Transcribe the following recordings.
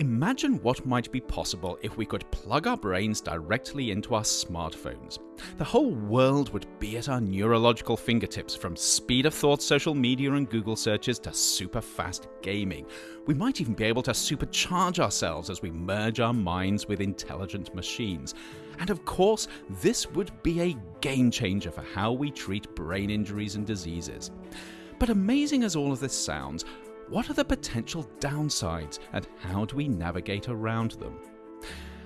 Imagine what might be possible if we could plug our brains directly into our smartphones. The whole world would be at our neurological fingertips, from speed of thought social media and Google searches to super fast gaming. We might even be able to supercharge ourselves as we merge our minds with intelligent machines. And of course, this would be a game changer for how we treat brain injuries and diseases. But amazing as all of this sounds, what are the potential downsides and how do we navigate around them?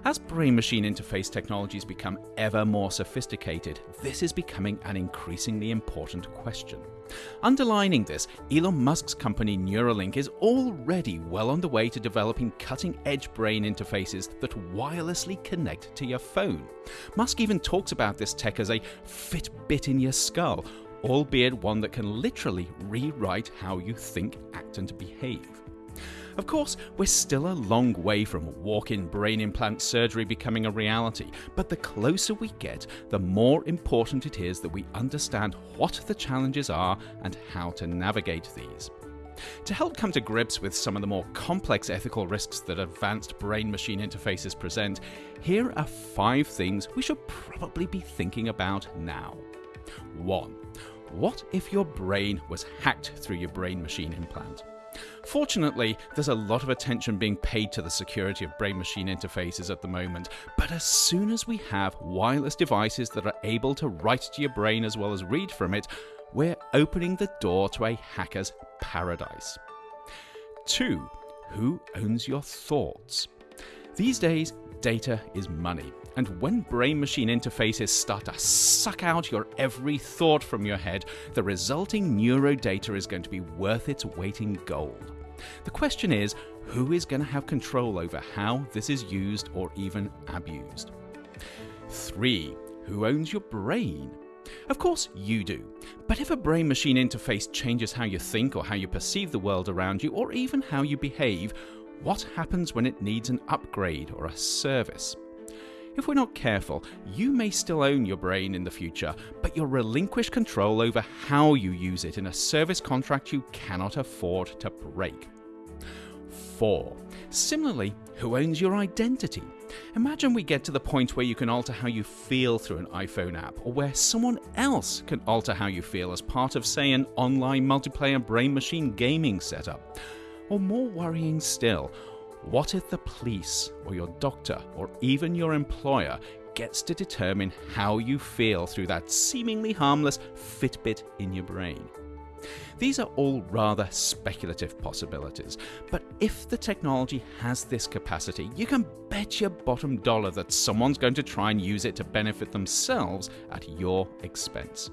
As brain machine interface technologies become ever more sophisticated, this is becoming an increasingly important question. Underlining this, Elon Musk's company Neuralink is already well on the way to developing cutting edge brain interfaces that wirelessly connect to your phone. Musk even talks about this tech as a Fitbit in your skull, albeit one that can literally rewrite how you think, act, and behave. Of course, we're still a long way from walk in brain implant surgery becoming a reality, but the closer we get, the more important it is that we understand what the challenges are and how to navigate these. To help come to grips with some of the more complex ethical risks that advanced brain machine interfaces present, here are five things we should probably be thinking about now. 1. What if your brain was hacked through your brain machine implant? Fortunately, there's a lot of attention being paid to the security of brain machine interfaces at the moment, but as soon as we have wireless devices that are able to write to your brain as well as read from it, we're opening the door to a hacker's paradise. 2. Who owns your thoughts? These days, data is money. And when brain machine interfaces start to suck out your every thought from your head, the resulting neurodata is going to be worth its weight in gold. The question is who is going to have control over how this is used or even abused? 3. Who owns your brain? Of course, you do. But if a brain machine interface changes how you think or how you perceive the world around you, or even how you behave, what happens when it needs an upgrade or a service? If we're not careful, you may still own your brain in the future, but you'll relinquish control over how you use it in a service contract you cannot afford to break. 4. Similarly, who owns your identity? Imagine we get to the point where you can alter how you feel through an iPhone app, or where someone else can alter how you feel as part of, say, an online multiplayer brain machine gaming setup. Or more worrying still, what if the police, or your doctor, or even your employer gets to determine how you feel through that seemingly harmless Fitbit in your brain? These are all rather speculative possibilities, but if the technology has this capacity, you can bet your bottom dollar that someone's going to try and use it to benefit themselves at your expense.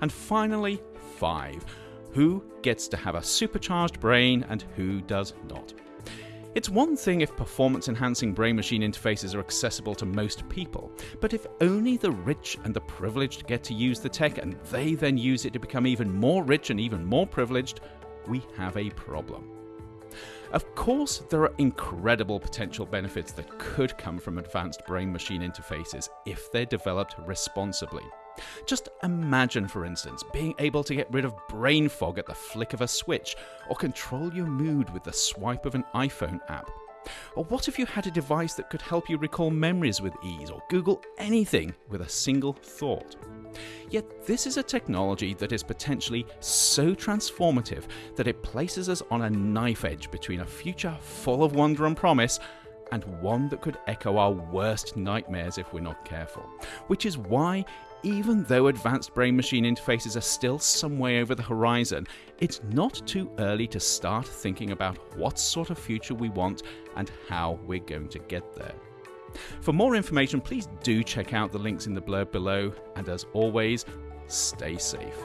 And finally, 5. Who gets to have a supercharged brain and who does not? It's one thing if performance enhancing brain machine interfaces are accessible to most people, but if only the rich and the privileged get to use the tech and they then use it to become even more rich and even more privileged, we have a problem. Of course, there are incredible potential benefits that could come from advanced brain machine interfaces if they're developed responsibly. Just imagine, for instance, being able to get rid of brain fog at the flick of a switch, or control your mood with the swipe of an iPhone app. Or what if you had a device that could help you recall memories with ease, or Google anything with a single thought? Yet this is a technology that is potentially so transformative that it places us on a knife edge between a future full of wonder and promise and one that could echo our worst nightmares if we're not careful. Which is why even though advanced brain machine interfaces are still some way over the horizon, it's not too early to start thinking about what sort of future we want and how we're going to get there. For more information, please do check out the links in the blurb below, and as always, stay safe.